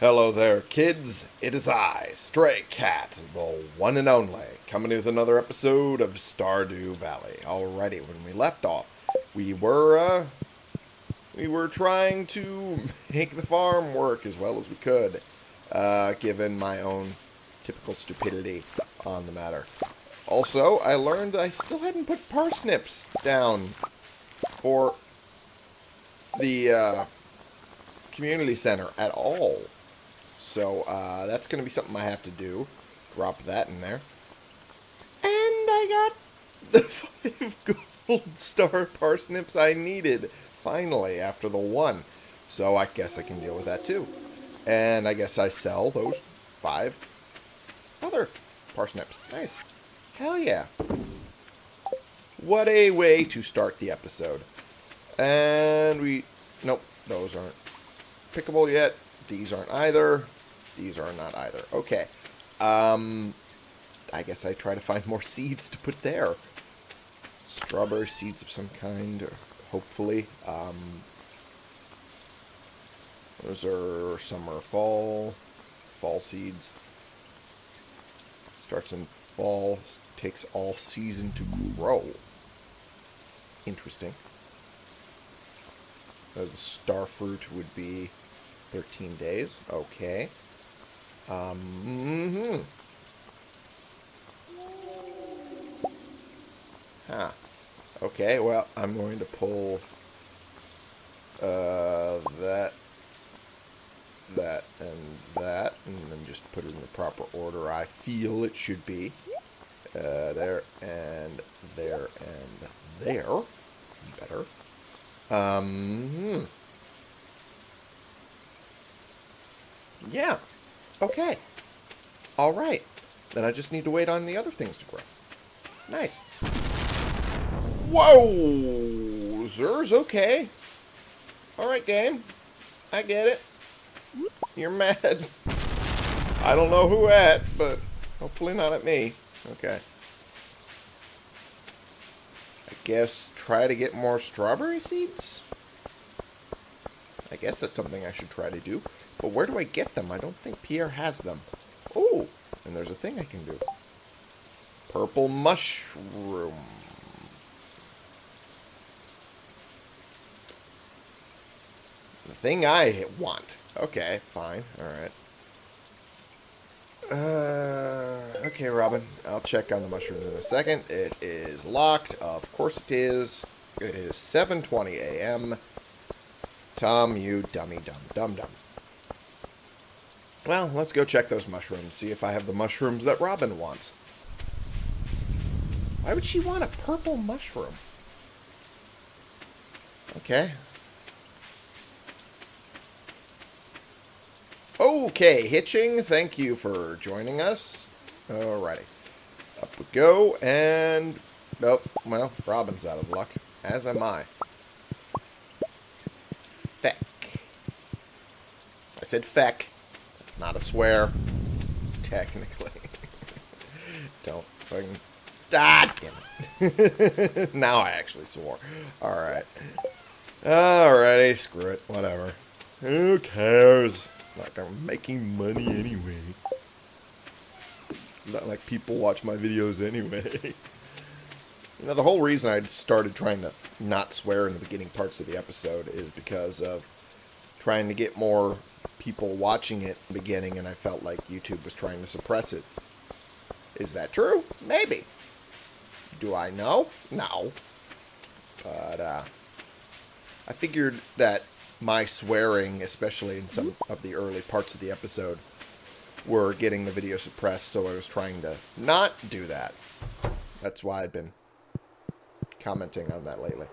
Hello there, kids. It is I, Stray Cat, the one and only, coming with another episode of Stardew Valley. Alrighty, when we left off, we were, uh, we were trying to make the farm work as well as we could, uh, given my own typical stupidity on the matter. Also, I learned I still hadn't put parsnips down for the, uh, community center at all. So uh, that's going to be something I have to do. Drop that in there. And I got the five gold star parsnips I needed, finally, after the one. So I guess I can deal with that too. And I guess I sell those five other parsnips. Nice. Hell yeah. What a way to start the episode. And we... Nope, those aren't pickable yet. These aren't either. These are not either. Okay. Um, I guess I try to find more seeds to put there. Strawberry seeds of some kind, hopefully. Um, those are summer, fall, fall seeds. Starts in fall, takes all season to grow. Interesting. Uh, the star fruit would be 13 days. Okay. Um, mm -hmm. Huh. Okay, well, I'm going to pull uh, that, that, and that, and then just put it in the proper order I feel it should be. Uh, there, and there, and there. Better. Um, hmm. Yeah. Okay. All right. Then I just need to wait on the other things to grow. Nice. Whoa! Zers, okay. Alright, game. I get it. You're mad. I don't know who at, but hopefully not at me. Okay. I guess try to get more strawberry seeds? I guess that's something I should try to do. But where do I get them? I don't think Pierre has them. Oh, and there's a thing I can do. Purple mushroom. The thing I want. Okay, fine. Alright. Uh, okay, Robin. I'll check on the mushrooms in a second. It is locked. Of course it is. It is 7.20 a.m. Tom, you dummy dumb dumb dumb. Well, let's go check those mushrooms, see if I have the mushrooms that Robin wants. Why would she want a purple mushroom? Okay. Okay, Hitching, thank you for joining us. Alrighty. Up we go, and... Oh, well, Robin's out of luck. As am I. Feck. I said feck. It's not a swear. Technically. Don't fucking... Ah, damn it. now I actually swore. Alright. Alrighty, screw it. Whatever. Who cares? Like I'm making money anyway. Not like people watch my videos anyway. You know, the whole reason I started trying to not swear in the beginning parts of the episode is because of trying to get more people watching it beginning, and I felt like YouTube was trying to suppress it. Is that true? Maybe. Do I know? No. But, uh, I figured that my swearing, especially in some of the early parts of the episode, were getting the video suppressed, so I was trying to not do that. That's why I've been commenting on that lately.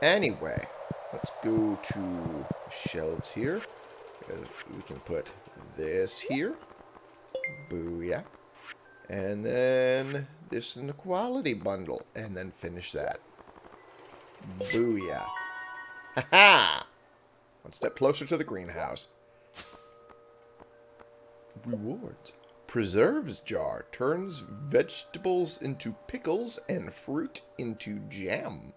Anyway, let's go to shelves here. Uh, we can put this here. Booyah. And then this in the quality bundle. And then finish that. Booyah. Ha-ha! One step closer to the greenhouse. Rewards. Preserves jar. Turns vegetables into pickles and fruit into jam.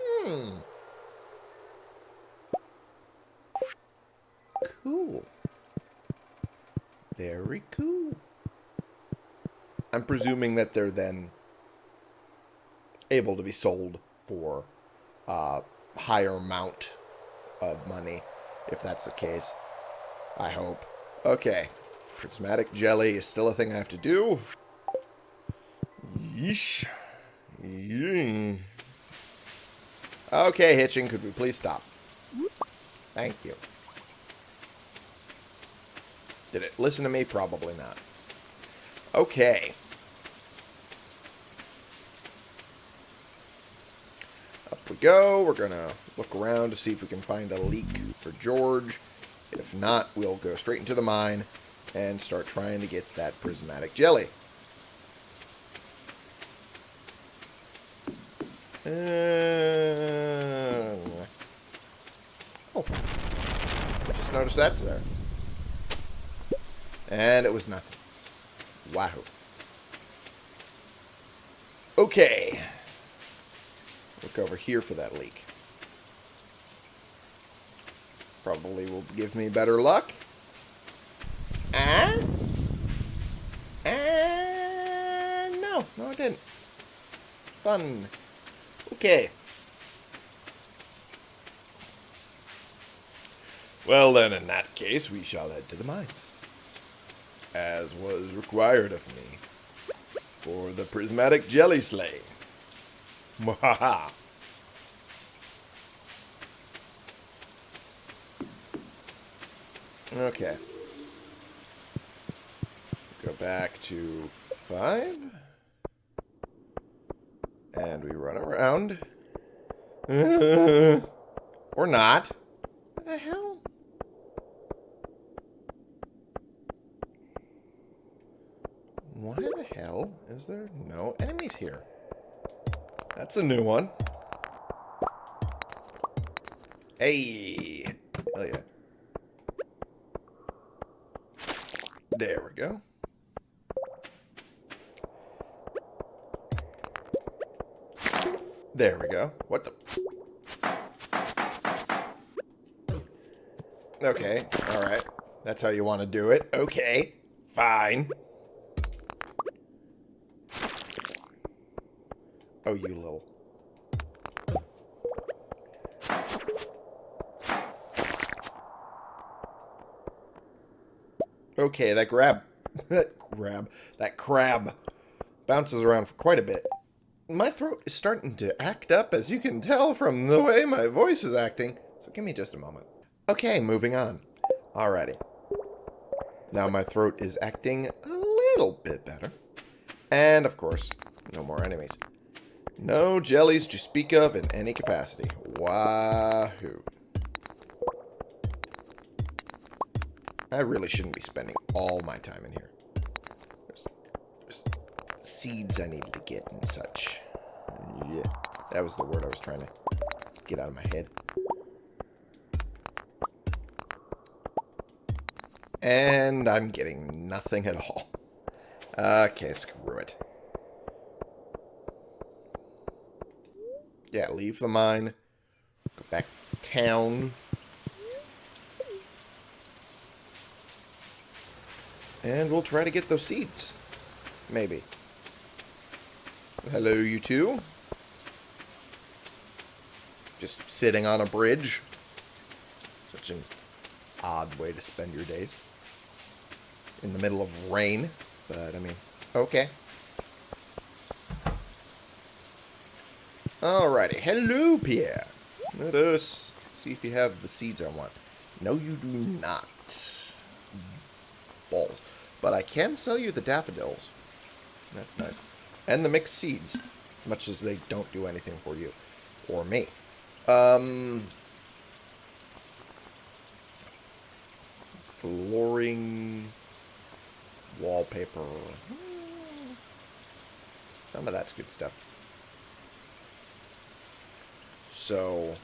Hmm. Cool. Very cool. I'm presuming that they're then able to be sold for a higher amount of money, if that's the case. I hope. Okay. Prismatic jelly is still a thing I have to do. Yeesh. Yee. Okay, Hitching, could we please stop? Thank you. Did it listen to me? Probably not. Okay. Up we go. We're going to look around to see if we can find a leek for George. If not, we'll go straight into the mine and start trying to get that prismatic jelly. Uh, oh. Just noticed that's there. And it was nothing. Wahoo. Okay. Look over here for that leek. Probably will give me better luck. Ah? And no, no it didn't. Fun. Okay. Well then, in that case, we shall head to the mines. As was required of me. For the prismatic jelly slay. Mwahaha. Okay. Go back to five. And we run around. or not. What the hell? Why the hell is there no enemies here? That's a new one. Hey! Hell yeah. There we go. There we go. What the... Okay, alright. That's how you want to do it. Okay, fine. Okay, that grab... that grab... That crab bounces around for quite a bit. My throat is starting to act up, as you can tell from the way my voice is acting. So give me just a moment. Okay, moving on. Alrighty. Now my throat is acting a little bit better. And, of course, no more enemies. No jellies to speak of in any capacity. Wahoo. I really shouldn't be spending all my time in here. There's, there's seeds I need to get and such. Yeah, that was the word I was trying to get out of my head. And I'm getting nothing at all. Okay, screw it. Yeah, leave the mine. Go back to town. And we'll try to get those seeds. Maybe. Hello, you two. Just sitting on a bridge. Such an odd way to spend your days. In the middle of rain. But, I mean, okay. Alrighty. Hello, Pierre. Let us see if you have the seeds I want. No, you do not. Balls. But I can sell you the daffodils. That's nice. And the mixed seeds. As much as they don't do anything for you. Or me. Um... Flooring... Wallpaper. Some of that's good stuff. So...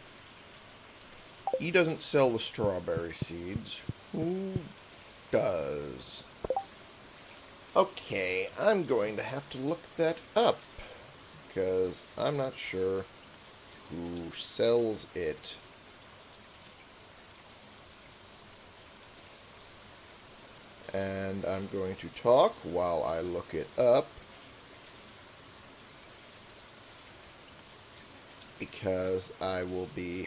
He doesn't sell the strawberry seeds. Who does? Okay, I'm going to have to look that up. Because I'm not sure who sells it. And I'm going to talk while I look it up. Because I will be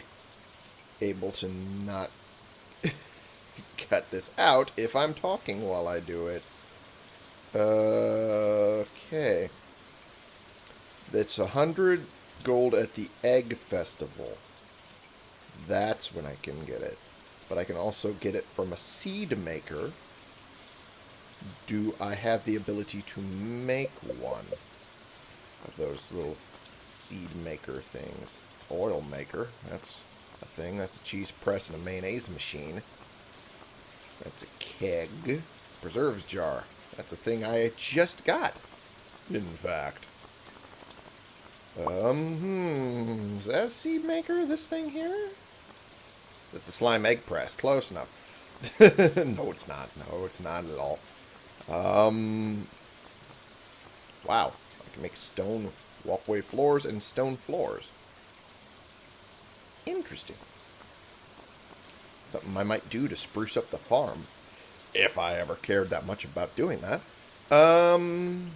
able to not cut this out if I'm talking while I do it. Okay. It's a hundred gold at the Egg Festival. That's when I can get it. But I can also get it from a seed maker. Do I have the ability to make one of those little seed maker things? Oil maker, that's a thing. That's a cheese press and a mayonnaise machine. That's a keg. Preserves jar. That's a thing I just got, in fact. Um, hmm, is that a seed maker, this thing here? It's a slime egg press. Close enough. no, it's not. No, it's not at all. Um, wow. I can make stone walkway floors and stone floors. Interesting. Something I might do to spruce up the farm. If I ever cared that much about doing that. Um,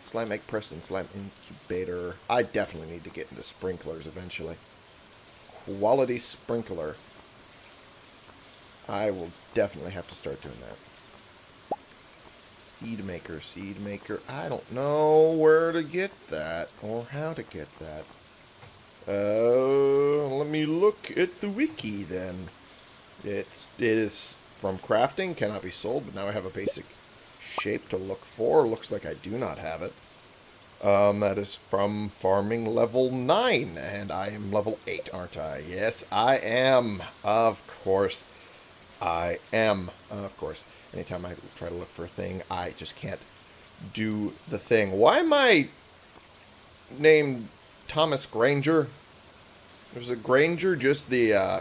slime egg press and slime incubator. I definitely need to get into sprinklers eventually. Quality sprinkler. I will definitely have to start doing that. Seed maker, seed maker. I don't know where to get that or how to get that. Uh, let me look at the wiki then. It's, it is from crafting, cannot be sold, but now I have a basic shape to look for. Looks like I do not have it. Um, that is from farming level 9, and I am level 8, aren't I? Yes, I am. Of course, I am. Of course, anytime I try to look for a thing, I just can't do the thing. Why am I named Thomas Granger? There's a Granger, just the, uh,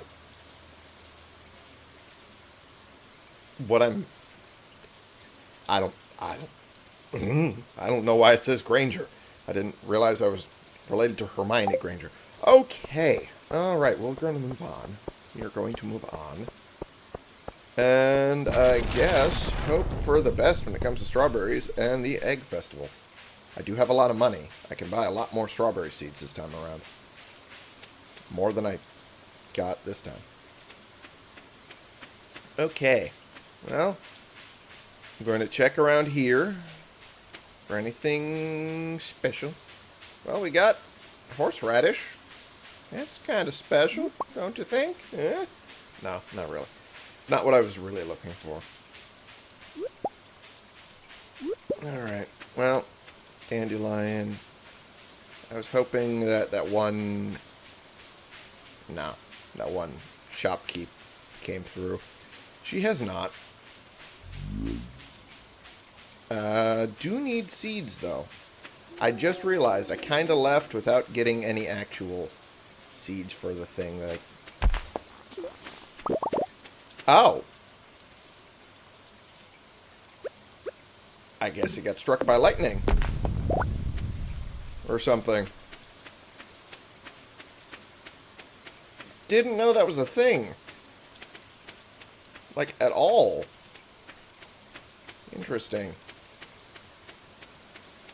what I'm, I don't, I don't, mm, I don't know why it says Granger. I didn't realize I was related to Hermione Granger. Okay. Alright, Well, we're going to move on. Are going to move on. And I guess hope for the best when it comes to strawberries and the egg festival. I do have a lot of money. I can buy a lot more strawberry seeds this time around. More than I got this time. Okay. Well, I'm going to check around here for anything special. Well, we got horseradish. That's kind of special, don't you think? Eh? No, not really. It's not what I was really looking for. Alright, well, dandelion. I was hoping that that one... No, that one shopkeep came through. She has not. Uh, do need seeds, though. I just realized I kind of left without getting any actual seeds for the thing that I... Oh! I guess it got struck by lightning. Or something. Didn't know that was a thing. Like, at all. Interesting.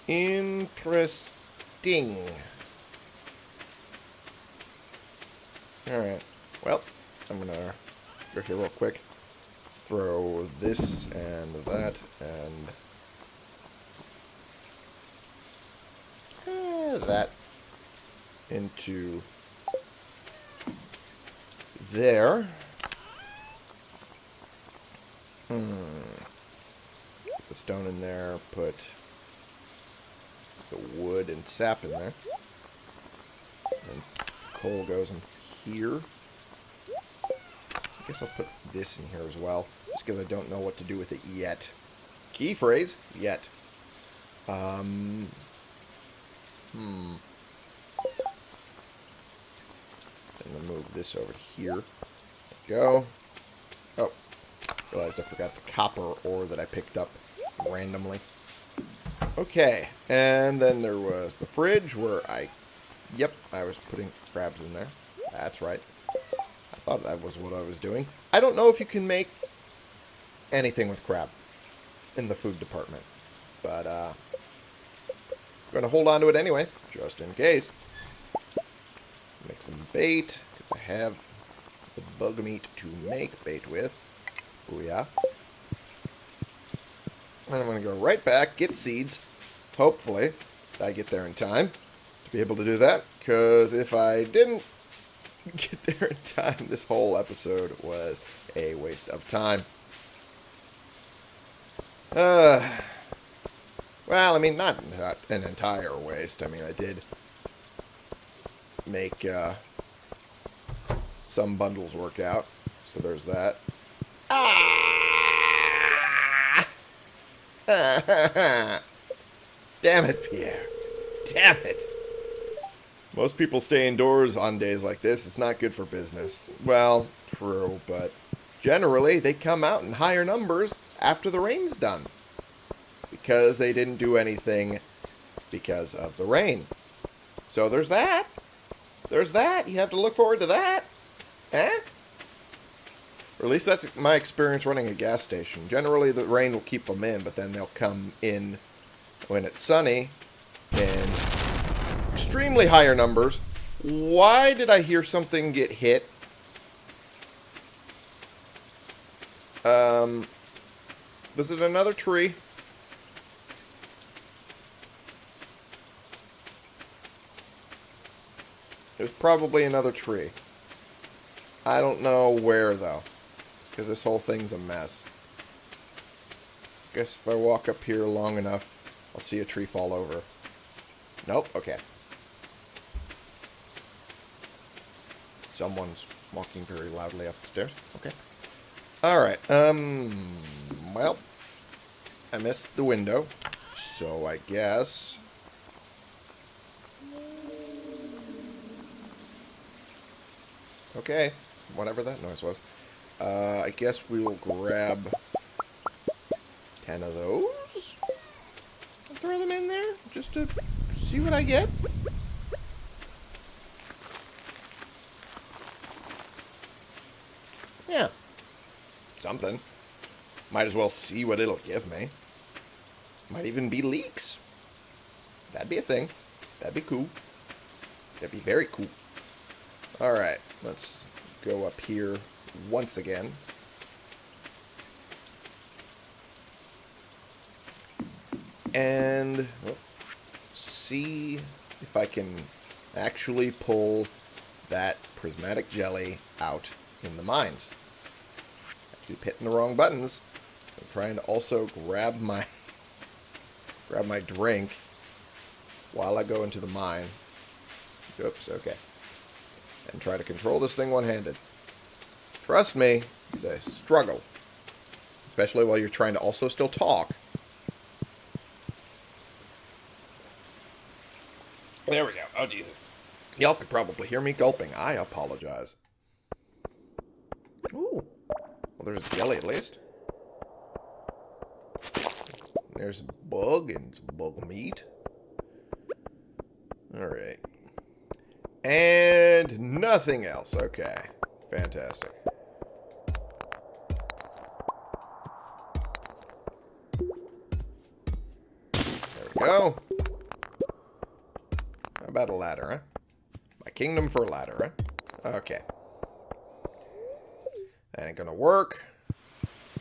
Interesting. Alright. Well, I'm gonna go here real quick. Throw this and that and eh, that into there. Hmm. The stone in there, put the wood and sap in there. And coal goes in here. I guess I'll put this in here as well, just because I don't know what to do with it yet. Key phrase, yet. Um, hmm. I'm going to move this over here. go. Oh, realized I forgot the copper ore that I picked up randomly. Okay, and then there was the fridge where I, yep, I was putting crabs in there. That's right. I thought that was what I was doing. I don't know if you can make anything with crab. in the food department. But, uh, going to hold on to it anyway, just in case. Make some bait, because I have the bug meat to make bait with. Booyah. And I'm going to go right back, get seeds. Hopefully, I get there in time to be able to do that. Because if I didn't get there in time, this whole episode was a waste of time. Uh, well, I mean, not, not an entire waste. I mean, I did make uh, some bundles work out. So there's that. Ah! Damn it, Pierre. Damn it. Most people stay indoors on days like this. It's not good for business. Well, true, but generally they come out in higher numbers after the rain's done. Because they didn't do anything because of the rain. So there's that. There's that. You have to look forward to that. Eh? Or at least that's my experience running a gas station. Generally, the rain will keep them in, but then they'll come in when it's sunny in extremely higher numbers. Why did I hear something get hit? Um, was it another tree? It was probably another tree. I don't know where, though. Because this whole thing's a mess. Guess if I walk up here long enough, I'll see a tree fall over. Nope, okay. Someone's walking very loudly up the stairs. Okay. Alright, um, well, I missed the window, so I guess... Okay, whatever that noise was. Uh, I guess we will grab 10 of those. And throw them in there just to see what I get. Yeah. Something. Might as well see what it'll give me. Might even be leeks. That'd be a thing. That'd be cool. That'd be very cool. Alright, let's go up here once again. And well, see if I can actually pull that prismatic jelly out in the mines. I keep hitting the wrong buttons. So I'm trying to also grab my grab my drink while I go into the mine. Oops, okay. And try to control this thing one-handed. Trust me, it's a struggle. Especially while you're trying to also still talk. There we go. Oh, Jesus. Y'all could probably hear me gulping. I apologize. Ooh. Well, there's jelly at least. There's bug and bug meat. Alright. And nothing else. Okay. Fantastic. Go. How about a ladder, huh? My kingdom for a ladder, huh? Okay. That ain't gonna work.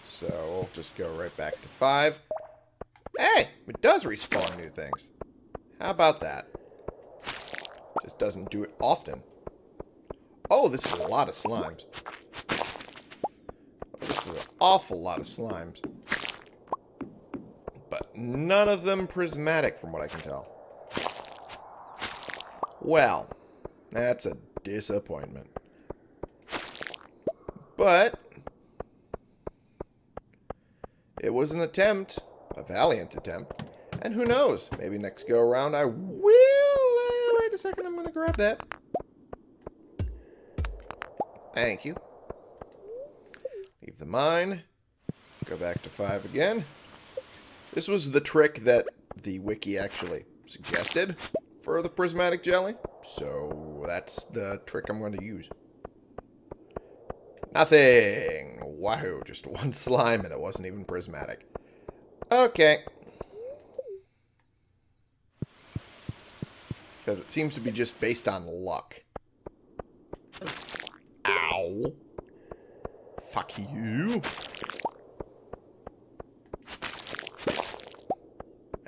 So we'll just go right back to five. Hey! It does respawn new things. How about that? Just doesn't do it often. Oh, this is a lot of slimes. This is an awful lot of slimes. None of them prismatic from what I can tell. Well, that's a disappointment. But, it was an attempt, a valiant attempt. And who knows, maybe next go around I will... Uh, wait a second, I'm going to grab that. Thank you. Leave the mine. Go back to 5 again. This was the trick that the wiki actually suggested for the prismatic jelly. So that's the trick I'm going to use. Nothing. Wahoo. Just one slime and it wasn't even prismatic. Okay. Because it seems to be just based on luck. Ow. Fuck you.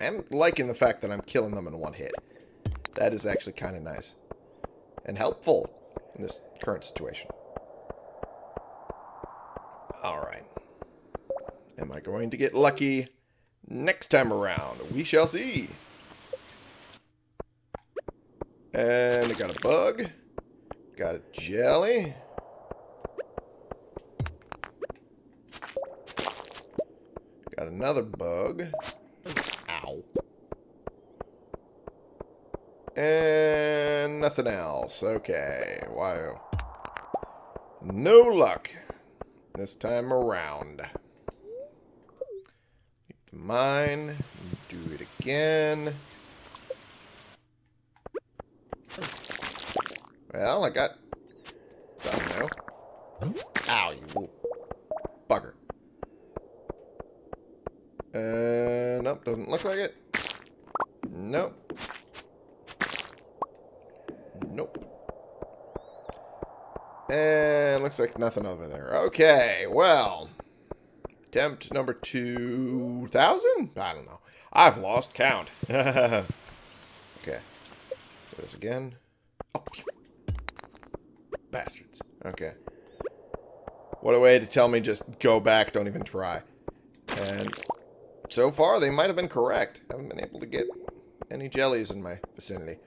I'm liking the fact that I'm killing them in one hit. That is actually kind of nice. And helpful in this current situation. Alright. Am I going to get lucky next time around? We shall see. And I got a bug. Got a jelly. Got another bug. Ow. And nothing else. Okay. Wow. No luck this time around. Mine. Do it again. Well, I got something now. Ow, you little bugger. Uh, nope, doesn't look like it. Nope. Nope. And looks like nothing over there. Okay, well. Attempt number 2,000? I don't know. I've lost count. okay. Do this again. Oh. Bastards. Okay. What a way to tell me just go back, don't even try. And so far, they might have been correct. Haven't been able to get any jellies in my vicinity.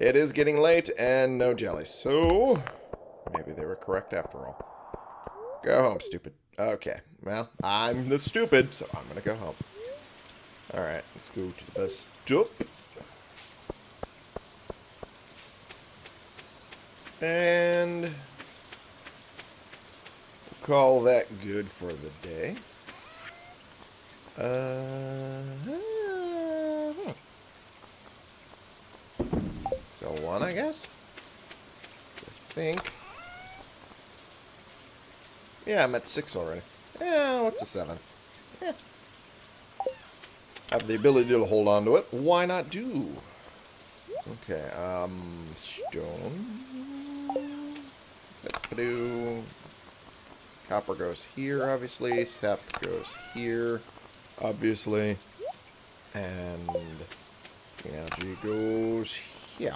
It is getting late and no jellies. So, maybe they were correct after all. Go home, stupid. Okay, well, I'm the stupid, so I'm to go home. Alright, let's go to the stop. And call that good for the day. Uh, hmm. So one, I guess. I think. Yeah, I'm at six already. Yeah, what's a seventh? Yeah. Have the ability to hold on to it. Why not do? Okay, um, stone. Copper goes here, obviously. Sap goes here, obviously. And energy goes here.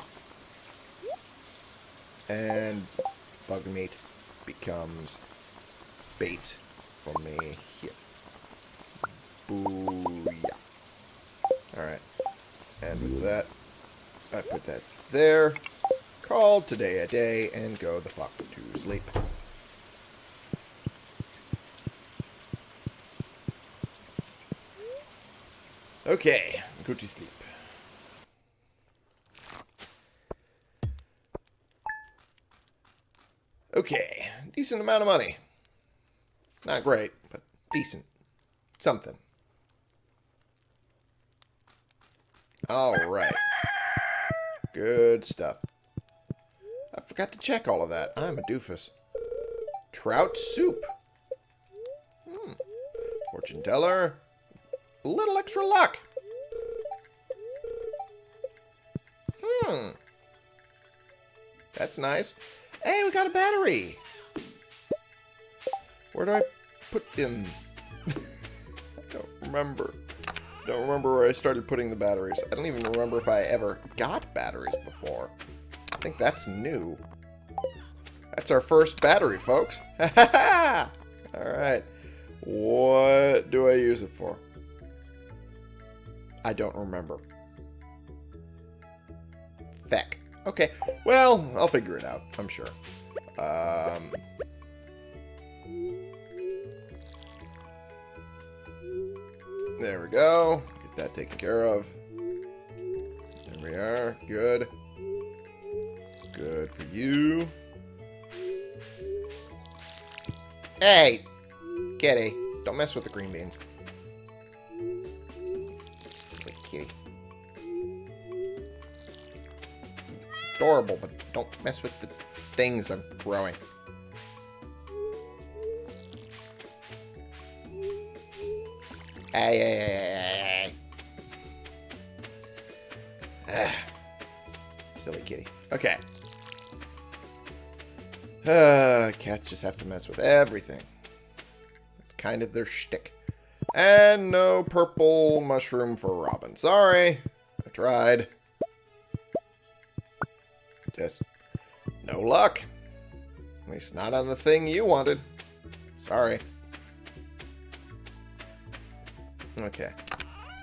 And bug meat becomes bait for me here. Booyah. Alright. And with that, I put that there. Call today a day and go the fuck to sleep. Okay, go to sleep. Okay, decent amount of money. Not great, but decent. Something. Alright. Good stuff. I forgot to check all of that. I'm a doofus. Trout soup. Hmm. Fortune teller. A little extra luck. That's nice. Hey, we got a battery. Where do I put them? I don't remember. Don't remember where I started putting the batteries. I don't even remember if I ever got batteries before. I think that's new. That's our first battery, folks. Alright. What do I use it for? I don't remember. Feck. Okay. Well, I'll figure it out. I'm sure. Um... There we go. Get that taken care of. There we are. Good. Good for you. Hey! Kitty. Don't mess with the green beans. adorable, but don't mess with the things I'm growing. Ay, ay, ay, ay, ay. Ah. Silly kitty. Okay. Uh, cats just have to mess with everything. It's kind of their shtick. And no purple mushroom for Robin. Sorry. I tried. Just no luck. At least not on the thing you wanted. Sorry. Okay.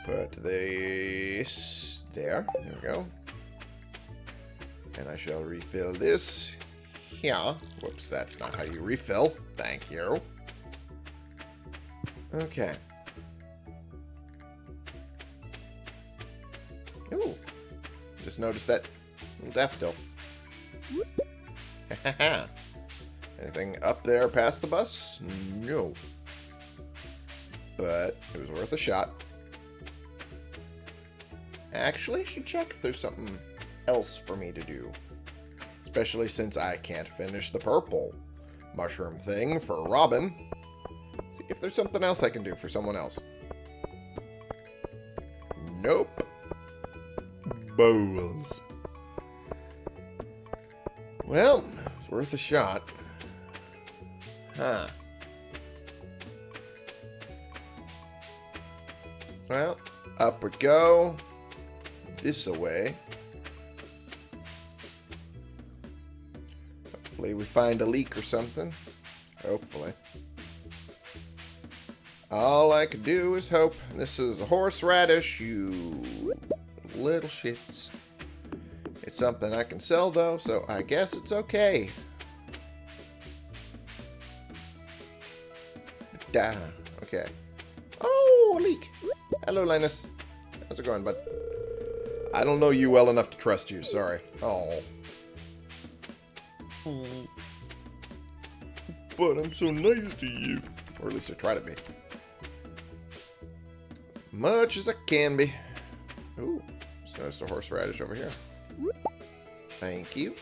Put this there. There we go. And I shall refill this here. Whoops, that's not how you refill. Thank you. Okay. Ooh. Just noticed that little daffodil. Anything up there past the bus? No. But it was worth a shot. Actually, I should check if there's something else for me to do. Especially since I can't finish the purple mushroom thing for Robin. See if there's something else I can do for someone else. Nope. Bowls. Well, it's worth a shot. Huh. Well, up we go. This away. Hopefully we find a leek or something. Hopefully. All I could do is hope. This is a horseradish, you little shits. It's something I can sell, though, so I guess it's okay. Da. Okay. Oh, a leek. Hello, Linus. How's it going, bud? I don't know you well enough to trust you. Sorry. Oh. But I'm so nice to you. Or at least I try to be. As Much as I can be. Ooh. Just noticed a horseradish over here. Thank you.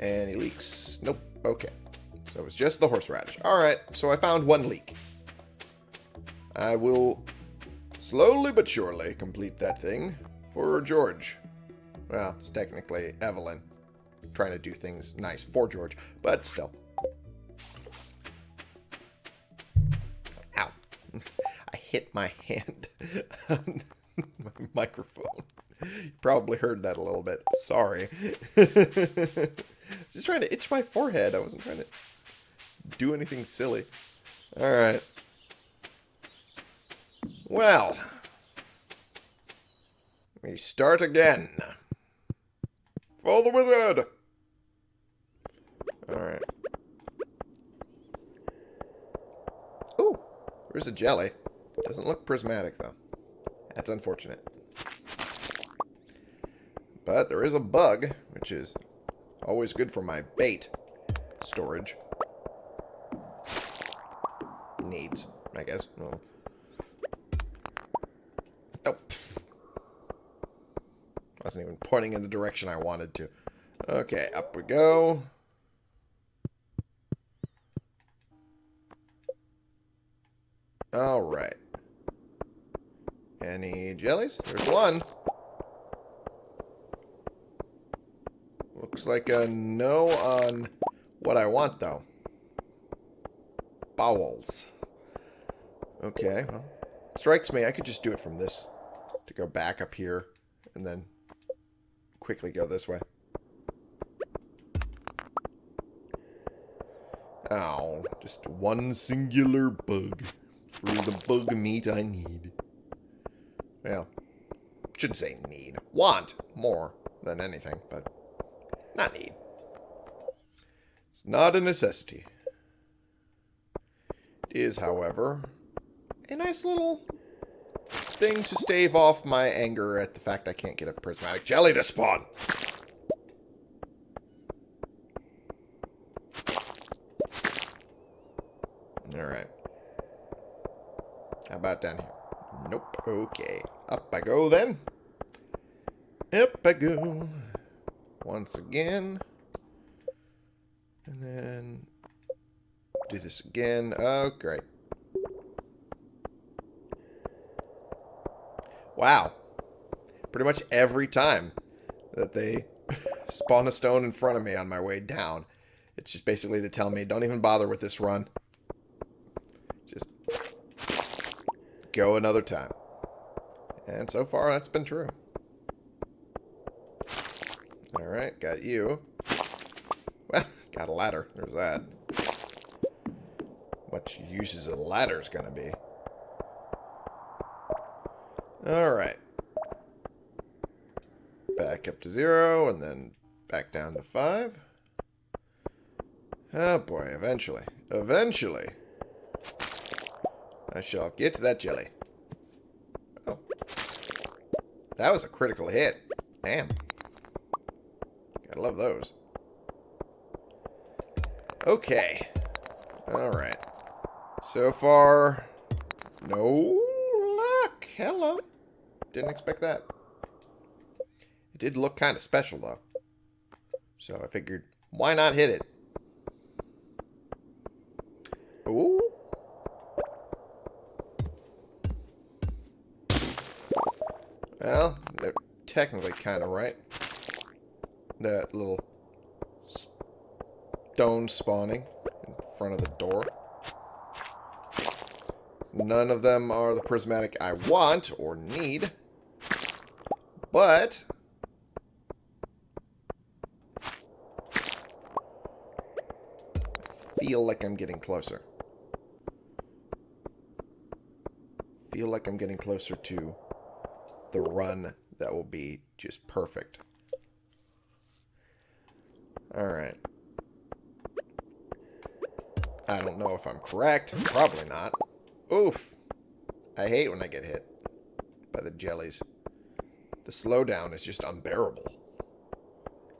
Any leeks? Nope. Okay. So it's just the horseradish. Alright, so I found one leek. I will slowly but surely complete that thing for George. Well, it's technically Evelyn. Trying to do things nice for George, but still. Ow. I hit my hand my microphone. You probably heard that a little bit. Sorry. Just trying to itch my forehead. I wasn't trying to do anything silly. Alright. Well. We start again. Follow the wizard! Alright. Ooh! There's a jelly. Doesn't look prismatic, though. That's unfortunate. But there is a bug, which is always good for my bait storage. Needs, I guess. Well. Oh. Wasn't even pointing in the direction I wanted to. Okay, up we go. Alright. Any jellies? There's one. Looks like a no on what I want, though. Bowels. Okay, well, strikes me. I could just do it from this to go back up here and then quickly go this way. Ow, just one singular bug for the bug meat I need. Shouldn't say need. Want more than anything, but not need. It's not a necessity. It is, however, a nice little thing to stave off my anger at the fact I can't get a prismatic jelly to spawn. Alright. How about down here? Okay. Up I go then. Up I go. Once again. And then do this again. Oh, great. Wow. pretty much every time that they spawn a stone in front of me on my way down. It's just basically to tell me, don't even bother with this run. Just go another time. And so far, that's been true. Alright, got you. Well, got a ladder. There's that. What is a ladder is going to be. Alright. Back up to zero, and then back down to five. Oh boy, eventually. Eventually. I shall get that jelly. Oh. That was a critical hit. Damn. Gotta love those. Okay. Alright. So far, no luck. Hello. Didn't expect that. It did look kind of special, though. So I figured, why not hit it? Technically kind of right. That little stone spawning in front of the door. None of them are the prismatic I want or need. But... Feel like I'm getting closer. Feel like I'm getting closer to the run that will be just perfect. Alright. I don't know if I'm correct. Probably not. Oof. I hate when I get hit by the jellies. The slowdown is just unbearable.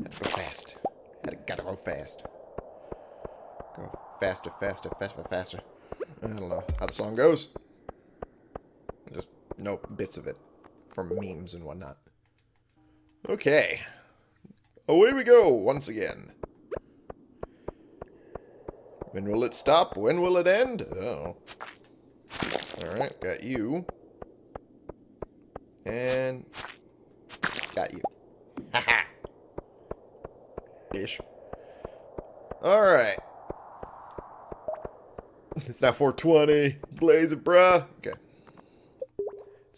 Had to go fast. Had to gotta go fast. Go faster, faster, faster, faster. I don't know how the song goes. Just know bits of it from memes and whatnot. Okay. Away we go once again. When will it stop? When will it end? Oh. Alright, got you. And got you. Haha. Ish. Alright. It's now 420. Blaze it, bruh. Okay.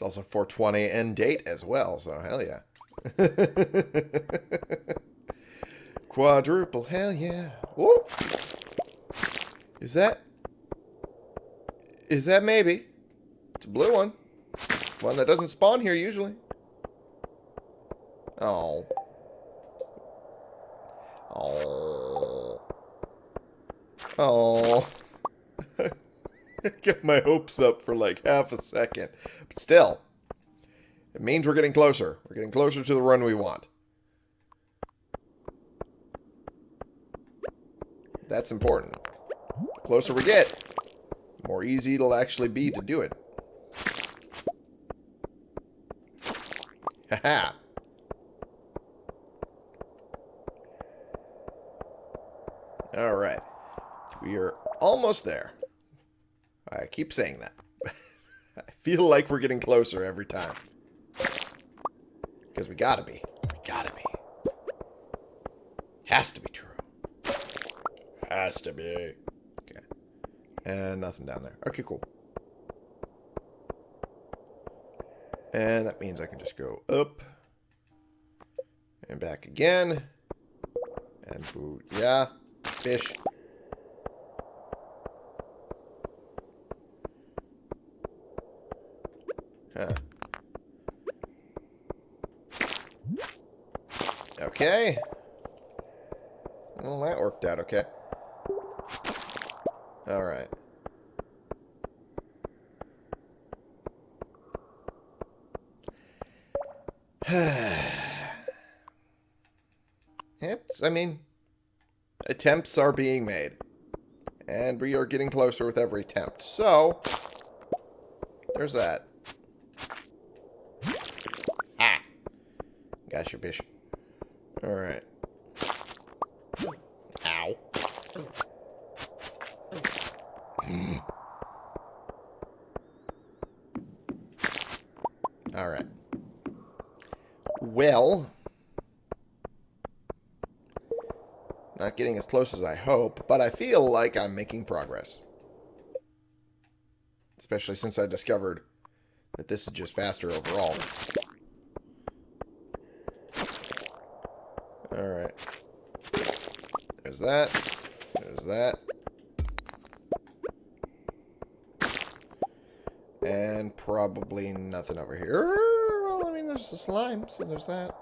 It's also 420 and date as well, so hell yeah. Quadruple, hell yeah. Whoop. Is that... Is that maybe? It's a blue one. One that doesn't spawn here usually. Oh. Oh. Oh. Get my hopes up for like half a second. But still, it means we're getting closer. We're getting closer to the run we want. That's important. The closer we get, the more easy it'll actually be to do it. Haha. Alright. We are almost there. I keep saying that. I feel like we're getting closer every time. Because we gotta be. We gotta be. Has to be true. Has to be. Okay. And nothing down there. Okay, cool. And that means I can just go up. And back again. And boot. Yeah. Fish. Okay. Well, that worked out okay. Alright. it's, I mean, attempts are being made. And we are getting closer with every attempt. So, there's that. Ah. Gosh, your bish. Alright. Ow. Alright. well. Not getting as close as I hope, but I feel like I'm making progress. Especially since I discovered that this is just faster overall. Alright. There's that. There's that. And probably nothing over here. Well, I mean, there's the slime, so there's that.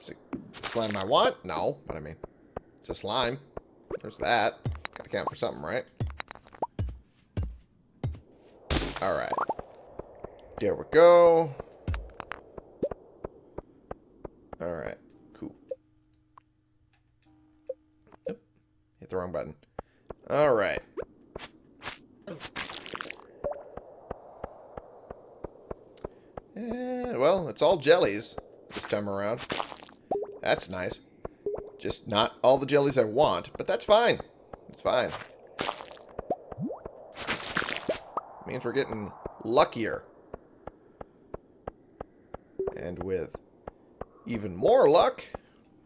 Is it the slime I want? No, but I mean, it's a slime. There's that. Gotta count for something, right? Alright. There we go. Alright. Cool. Oop. Hit the wrong button. Alright. And, well, it's all jellies this time around. That's nice. Just not all the jellies I want, but that's fine. It's fine. Means we're getting luckier. And with even more luck,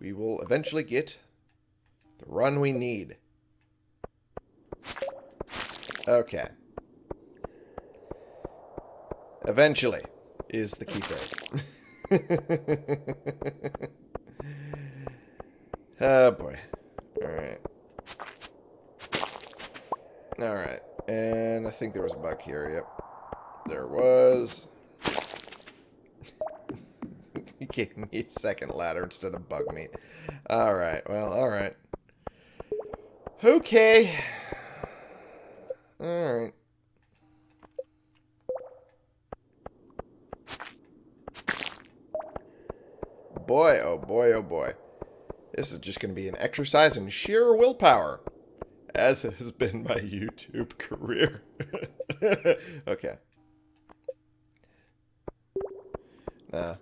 we will eventually get the run we need. Okay. Eventually is the key phrase. oh boy. Alright. Alright. And I think there was a bug here, yep. There was. he gave me a second ladder instead of bug meat. Alright, well, alright. Okay. Alright. Boy, oh boy, oh boy. This is just going to be an exercise in sheer willpower. As has been my YouTube career. okay. Nah.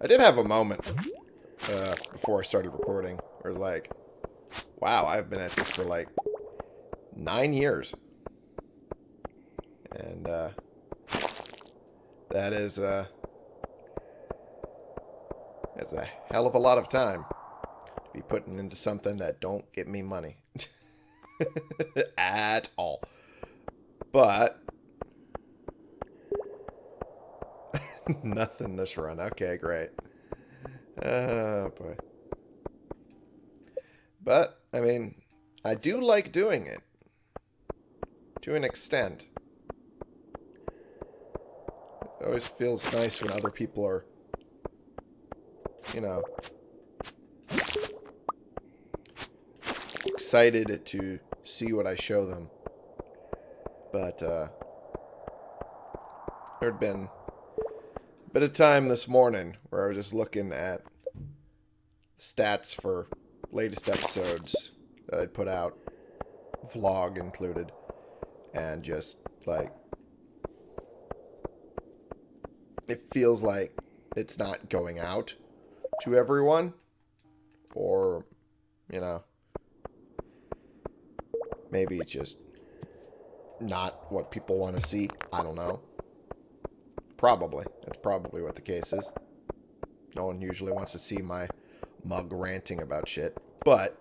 I did have a moment uh, before I started recording where it's like, wow, I've been at this for like nine years. And uh, that is uh, that's a hell of a lot of time to be putting into something that don't get me money. At all. But nothing this run. Okay, great. Oh boy. But, I mean, I do like doing it. To an extent. It always feels nice when other people are, you know, excited to see what I show them. But, uh, there had been a bit of time this morning where I was just looking at stats for latest episodes that I'd put out, vlog included, and just, like, it feels like it's not going out to everyone, or, you know, maybe it's just not what people want to see. I don't know. Probably. That's probably what the case is. No one usually wants to see my mug ranting about shit. But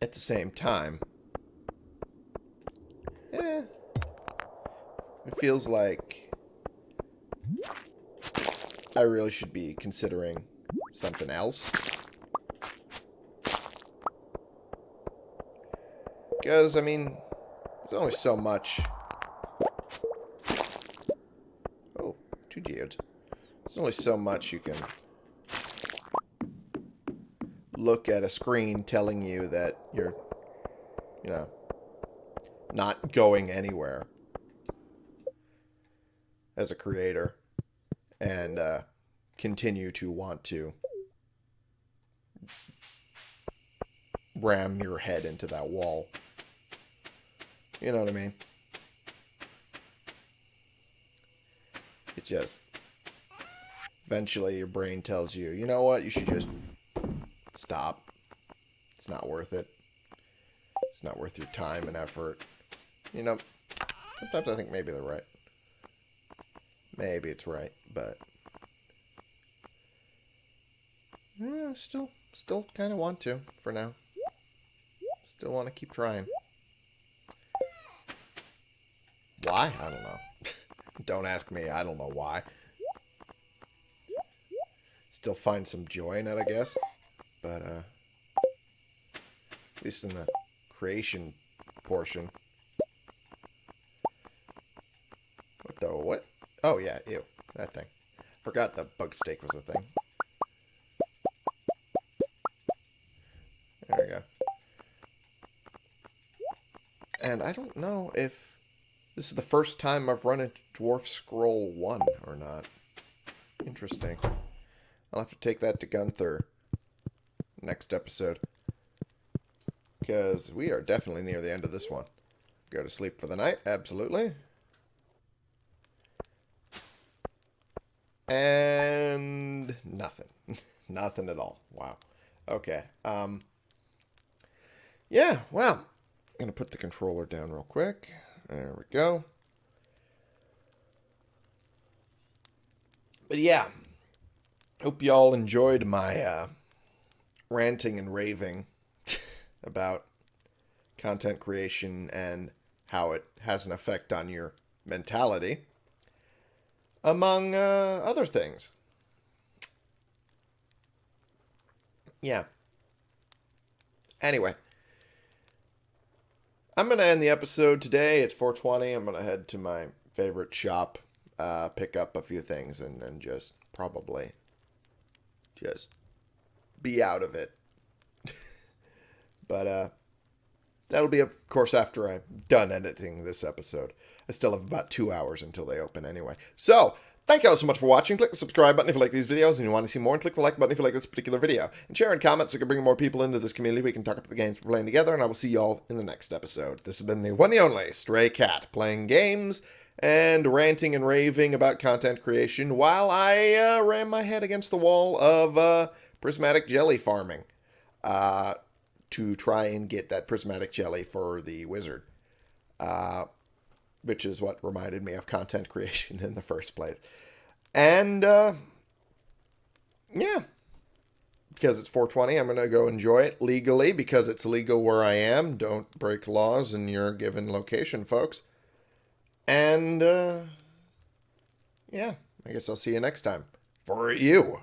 at the same time, eh, it feels like I really should be considering something else. Because, I mean, there's only so much. Oh, two geodes. There's only so much you can look at a screen telling you that you're, you know, not going anywhere as a creator and uh, continue to want to ram your head into that wall. You know what I mean? It just... Eventually your brain tells you, you know what, you should just stop. It's not worth it. It's not worth your time and effort. You know, sometimes I think maybe they're right. Maybe it's right, but... Yeah, still, still kind of want to, for now. Still want to keep trying. Why? I don't know. don't ask me. I don't know why. Still find some joy in it, I guess. But, uh... At least in the creation portion. What the what? Oh, yeah, ew. That thing. Forgot the bug steak was a thing. There we go. And I don't know if this is the first time I've run into Dwarf Scroll 1 or not. Interesting. I'll have to take that to Gunther next episode. Because we are definitely near the end of this one. Go to sleep for the night, absolutely. And nothing. Nothing at all. Wow. Okay. Um, yeah, well, I'm going to put the controller down real quick. There we go. But yeah, hope y'all enjoyed my uh, ranting and raving about content creation and how it has an effect on your mentality, among uh, other things. Yeah. Anyway, I'm going to end the episode today. It's 420. I'm going to head to my favorite shop, uh, pick up a few things, and then just probably just be out of it but uh, that'll be, of course, after I'm done editing this episode. I still have about two hours until they open anyway. So, thank you all so much for watching. Click the subscribe button if you like these videos and you want to see more, and click the like button if you like this particular video. And share and comment so we can bring more people into this community. We can talk about the games we're playing together, and I will see you all in the next episode. This has been the one and only Stray Cat, playing games and ranting and raving about content creation while I uh, ram my head against the wall of uh, prismatic jelly farming. Uh, to try and get that prismatic jelly for the wizard, uh, which is what reminded me of content creation in the first place. And uh, yeah, because it's 420, I'm going to go enjoy it legally because it's legal where I am. Don't break laws in your given location, folks. And uh, yeah, I guess I'll see you next time. For you.